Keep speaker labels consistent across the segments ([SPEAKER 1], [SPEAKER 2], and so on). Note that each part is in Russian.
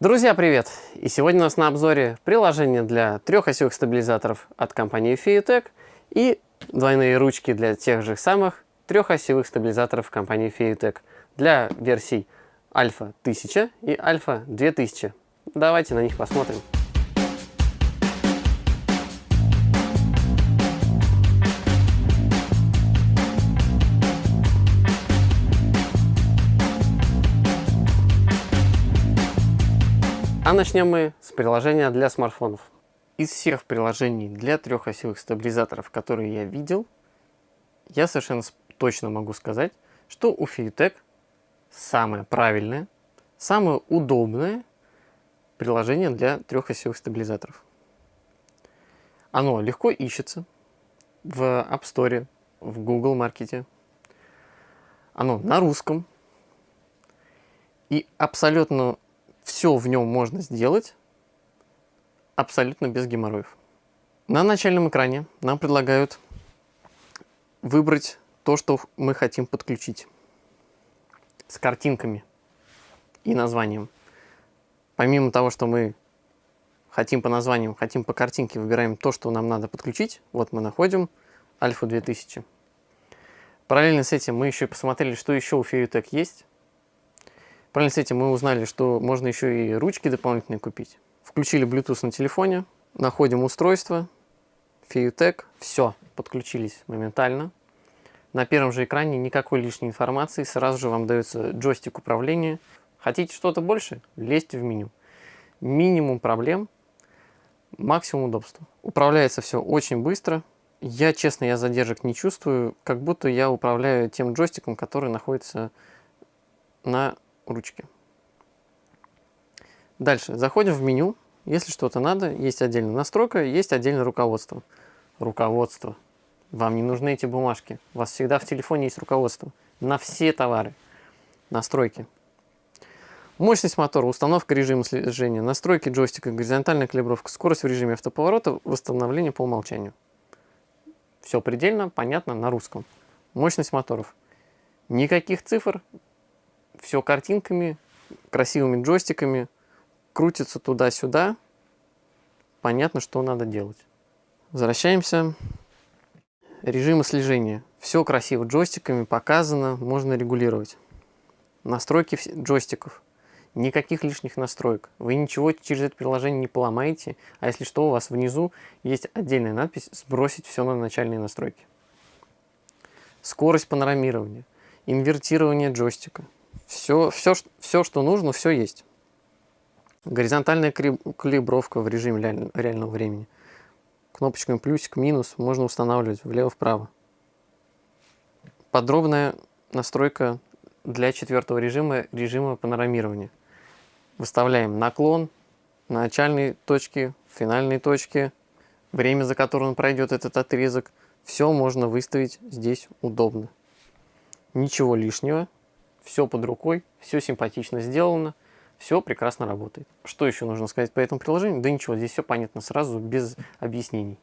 [SPEAKER 1] Друзья, привет! И сегодня у нас на обзоре приложение для трехосевых стабилизаторов от компании Fiutech и двойные ручки для тех же самых трехосевых стабилизаторов компании Fiutech для версий Альфа 1000 и Альфа 2000. Давайте на них посмотрим. А начнем мы с приложения для смартфонов. Из всех приложений для трехосевых стабилизаторов, которые я видел, я совершенно точно могу сказать, что у Fiutech самое правильное, самое удобное приложение для трехосевых стабилизаторов. Оно легко ищется в App Store, в Google Маркете. Оно на русском. И абсолютно все в нем можно сделать абсолютно без геморроев. На начальном экране нам предлагают выбрать то, что мы хотим подключить с картинками и названием. Помимо того, что мы хотим по названиям, хотим по картинке, выбираем то, что нам надо подключить. Вот мы находим Альфа 2000. Параллельно с этим мы еще посмотрели, что еще у Fiutech есть. Параллельно с этим мы узнали, что можно еще и ручки дополнительные купить. Включили Bluetooth на телефоне, находим устройство, Fiutech, все, подключились моментально. На первом же экране никакой лишней информации, сразу же вам дается джойстик управления. Хотите что-то больше? Лезьте в меню. Минимум проблем, максимум удобства. Управляется все очень быстро. Я, честно, я задержек не чувствую, как будто я управляю тем джойстиком, который находится на ручке. Дальше. Заходим в меню. Если что-то надо, есть отдельная настройка, есть отдельное руководство. Руководство. Вам не нужны эти бумажки. У вас всегда в телефоне есть руководство. На все товары. Настройки. Мощность мотора, установка режима слежения, настройки джойстика, горизонтальная калибровка, скорость в режиме автоповорота, восстановление по умолчанию. Все предельно понятно на русском. Мощность моторов. Никаких цифр, все картинками, красивыми джойстиками, крутится туда-сюда. Понятно, что надо делать. Возвращаемся. Режимы слежения. Все красиво джойстиками показано, можно регулировать. Настройки джойстиков. Никаких лишних настроек. Вы ничего через это приложение не поломаете, а если что, у вас внизу есть отдельная надпись «Сбросить все на начальные настройки». Скорость панорамирования, инвертирование джойстика – все, все, все, что нужно, все есть. Горизонтальная калибровка в режиме реального времени. Кнопочками плюсик, минус можно устанавливать влево-вправо. Подробная настройка для четвертого режима, режима панорамирования. Выставляем наклон, начальные точки, финальные точки, время, за которое он пройдет этот отрезок. Все можно выставить здесь удобно. Ничего лишнего все под рукой, все симпатично сделано, все прекрасно работает. Что еще нужно сказать по этому приложению? Да ничего, здесь все понятно сразу, без объяснений.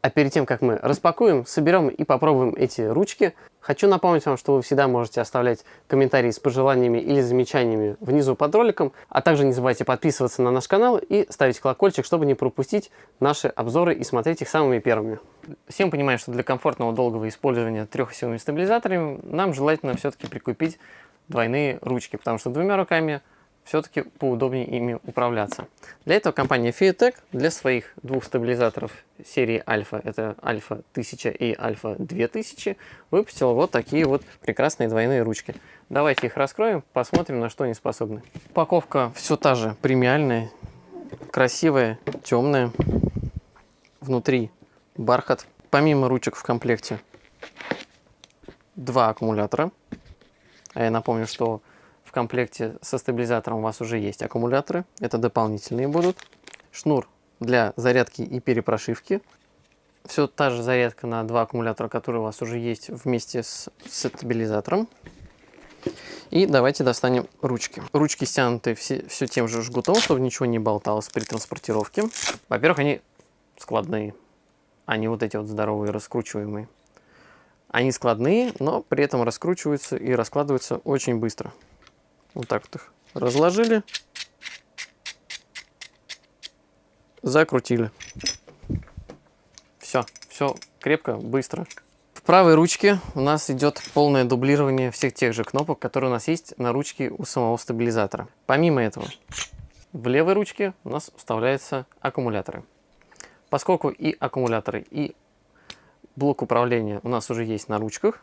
[SPEAKER 1] А перед тем, как мы распакуем, соберем и попробуем эти ручки, хочу напомнить вам, что вы всегда можете оставлять комментарии с пожеланиями или замечаниями внизу под роликом, а также не забывайте подписываться на наш канал и ставить колокольчик, чтобы не пропустить наши обзоры и смотреть их самыми первыми. Всем понимаем, что для комфортного долгого использования трехосевыми стабилизаторами нам желательно все-таки прикупить двойные ручки, потому что двумя руками все-таки поудобнее ими управляться. Для этого компания Fiatech для своих двух стабилизаторов серии Альфа, это Альфа 1000 и Альфа 2000, выпустила вот такие вот прекрасные двойные ручки. Давайте их раскроем, посмотрим, на что они способны. Упаковка все та же, премиальная, красивая, темная. Внутри бархат. Помимо ручек в комплекте два аккумулятора. А я напомню, что в комплекте со стабилизатором у вас уже есть аккумуляторы. Это дополнительные будут. Шнур для зарядки и перепрошивки. Все та же зарядка на два аккумулятора, которые у вас уже есть вместе с, с стабилизатором. И давайте достанем ручки. Ручки стянуты все, все тем же жгутом, чтобы ничего не болталось при транспортировке. Во-первых, они складные, не вот эти вот здоровые раскручиваемые. Они складные, но при этом раскручиваются и раскладываются очень быстро. Вот так вот их разложили. Закрутили. Все, все крепко, быстро. В правой ручке у нас идет полное дублирование всех тех же кнопок, которые у нас есть на ручке у самого стабилизатора. Помимо этого, в левой ручке у нас вставляются аккумуляторы. Поскольку и аккумуляторы, и блок управления у нас уже есть на ручках,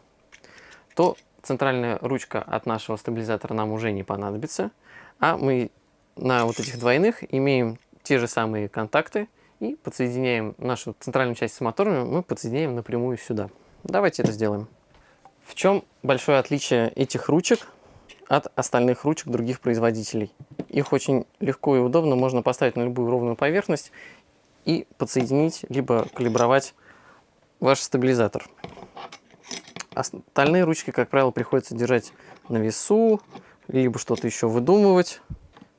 [SPEAKER 1] то центральная ручка от нашего стабилизатора нам уже не понадобится, а мы на вот этих двойных имеем те же самые контакты и подсоединяем нашу центральную часть с моторами, мы подсоединяем напрямую сюда. Давайте это сделаем. В чем большое отличие этих ручек от остальных ручек других производителей? Их очень легко и удобно можно поставить на любую ровную поверхность и подсоединить, либо калибровать ваш стабилизатор. Остальные ручки, как правило, приходится держать на весу, либо что-то еще выдумывать.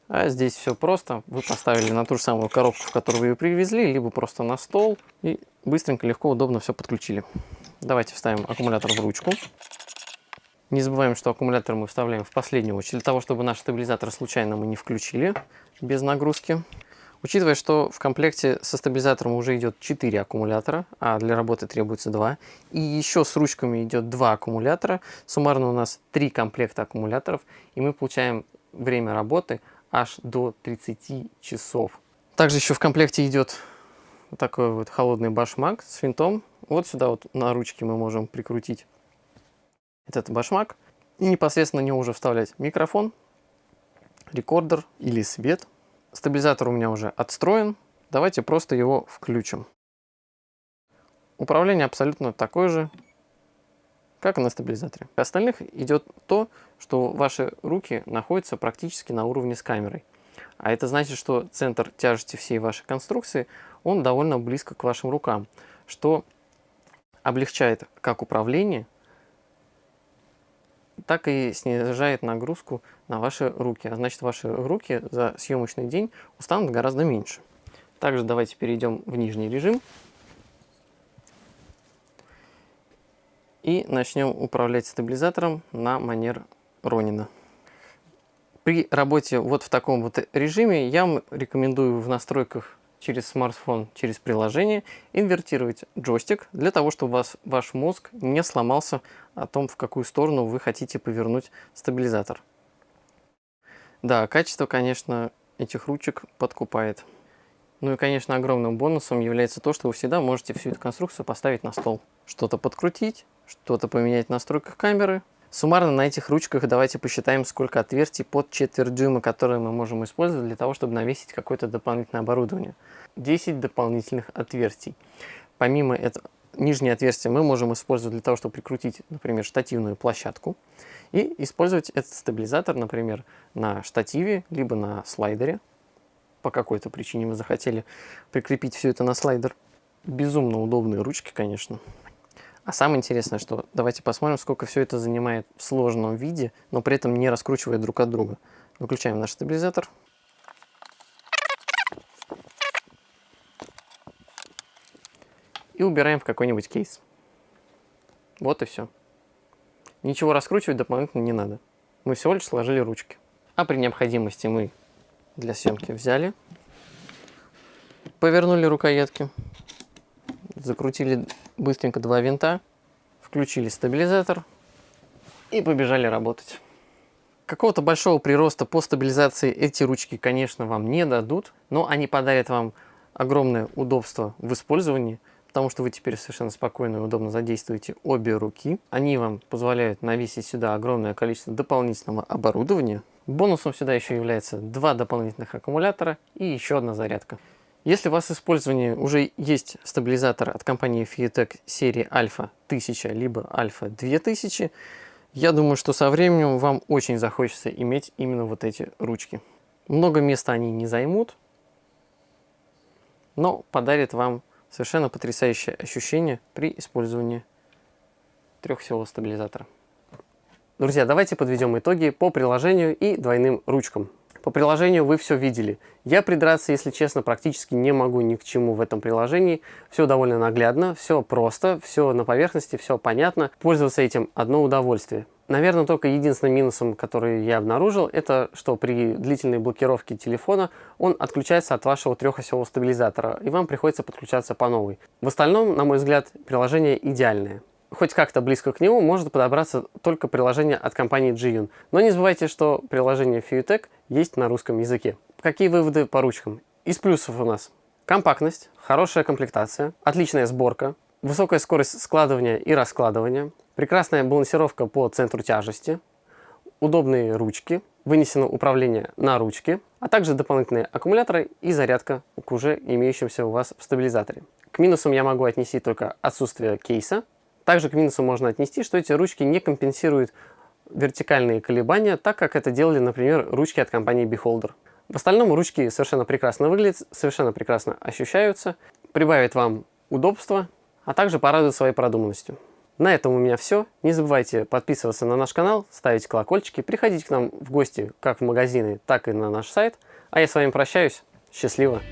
[SPEAKER 1] А здесь все просто. Вы поставили на ту же самую коробку, в которую вы ее привезли, либо просто на стол. И быстренько, легко, удобно все подключили. Давайте вставим аккумулятор в ручку. Не забываем, что аккумулятор мы вставляем в последнюю очередь, для того, чтобы наш стабилизатор случайно мы не включили без нагрузки. Учитывая, что в комплекте со стабилизатором уже идет 4 аккумулятора, а для работы требуется 2, и еще с ручками идет 2 аккумулятора, суммарно у нас 3 комплекта аккумуляторов, и мы получаем время работы аж до 30 часов. Также еще в комплекте идет вот такой вот холодный башмак с винтом. Вот сюда вот на ручке мы можем прикрутить этот башмак. И непосредственно на него уже вставлять микрофон, рекордер или свет. Стабилизатор у меня уже отстроен. Давайте просто его включим. Управление абсолютно такое же, как и на стабилизаторе. У остальных идет то, что ваши руки находятся практически на уровне с камерой. А это значит, что центр тяжести всей вашей конструкции, он довольно близко к вашим рукам, что облегчает как управление, так и снижает нагрузку на ваши руки. А значит, ваши руки за съемочный день устанут гораздо меньше. Также давайте перейдем в нижний режим. И начнем управлять стабилизатором на манер Ронина. При работе вот в таком вот режиме я вам рекомендую в настройках через смартфон, через приложение инвертировать джойстик для того, чтобы вас, ваш мозг не сломался о том, в какую сторону вы хотите повернуть стабилизатор. Да, качество, конечно, этих ручек подкупает. Ну и, конечно, огромным бонусом является то, что вы всегда можете всю эту конструкцию поставить на стол. Что-то подкрутить, что-то поменять в настройках камеры. Суммарно на этих ручках давайте посчитаем, сколько отверстий под четверть дюйма, которые мы можем использовать для того, чтобы навесить какое-то дополнительное оборудование. 10 дополнительных отверстий. Помимо этого, нижнее отверстие мы можем использовать для того, чтобы прикрутить, например, штативную площадку. И использовать этот стабилизатор, например, на штативе, либо на слайдере. По какой-то причине вы захотели прикрепить все это на слайдер. Безумно удобные ручки, конечно. А самое интересное, что давайте посмотрим, сколько все это занимает в сложном виде, но при этом не раскручивая друг от друга. Выключаем наш стабилизатор. И убираем в какой-нибудь кейс. Вот и все. Ничего раскручивать дополнительно не надо. Мы всего лишь сложили ручки. А при необходимости мы для съемки взяли, повернули рукоятки, закрутили быстренько два винта, включили стабилизатор и побежали работать. Какого-то большого прироста по стабилизации эти ручки, конечно, вам не дадут, но они подарят вам огромное удобство в использовании, потому что вы теперь совершенно спокойно и удобно задействуете обе руки. Они вам позволяют навесить сюда огромное количество дополнительного оборудования. Бонусом сюда еще является два дополнительных аккумулятора и еще одна зарядка. Если у вас в использовании уже есть стабилизатор от компании Fiatec серии Alpha 1000 либо Alpha 2000, я думаю, что со временем вам очень захочется иметь именно вот эти ручки. Много места они не займут, но подарит вам совершенно потрясающее ощущение при использовании трехсилового стабилизатора. Друзья, давайте подведем итоги по приложению и двойным ручкам. По приложению вы все видели. Я придраться, если честно, практически не могу ни к чему в этом приложении. Все довольно наглядно, все просто, все на поверхности, все понятно. Пользоваться этим одно удовольствие. Наверное, только единственным минусом, который я обнаружил, это что при длительной блокировке телефона он отключается от вашего трехосевого стабилизатора, и вам приходится подключаться по новой. В остальном, на мой взгляд, приложение идеальное. Хоть как-то близко к нему может подобраться только приложение от компании Jiyun. Но не забывайте, что приложение FiuTech есть на русском языке. Какие выводы по ручкам? Из плюсов у нас компактность, хорошая комплектация, отличная сборка, высокая скорость складывания и раскладывания, прекрасная балансировка по центру тяжести, удобные ручки, вынесено управление на ручке, а также дополнительные аккумуляторы и зарядка к уже имеющимся у вас в стабилизаторе. К минусам я могу отнести только отсутствие кейса. Также к минусам можно отнести, что эти ручки не компенсируют вертикальные колебания, так как это делали, например, ручки от компании Beholder. В остальном ручки совершенно прекрасно выглядят, совершенно прекрасно ощущаются, прибавят вам удобства а также порадует своей продуманностью. На этом у меня все. Не забывайте подписываться на наш канал, ставить колокольчики, приходить к нам в гости как в магазины, так и на наш сайт. А я с вами прощаюсь. Счастливо!